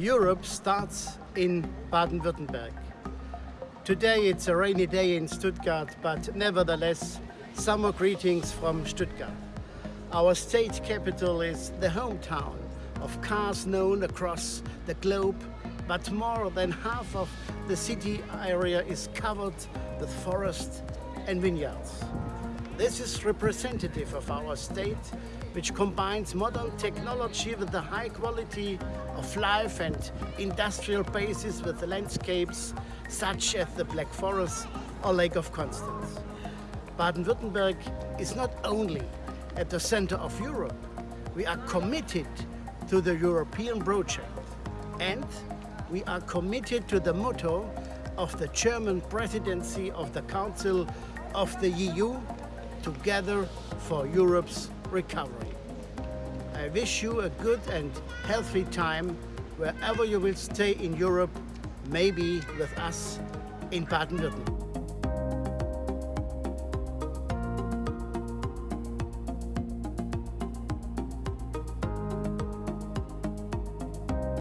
Europe starts in Baden-Württemberg. Today it's a rainy day in Stuttgart, but nevertheless, summer greetings from Stuttgart. Our state capital is the hometown of cars known across the globe, but more than half of the city area is covered with forest and vineyards. This is representative of our state, which combines modern technology with the high quality of life and industrial bases with landscapes such as the Black Forest or Lake of Constance. Baden-Württemberg is not only at the center of Europe, we are committed to the European project and we are committed to the motto of the German presidency of the Council of the EU together for Europe's recovery. I wish you a good and healthy time wherever you will stay in Europe, maybe with us in Baden-Württemberg.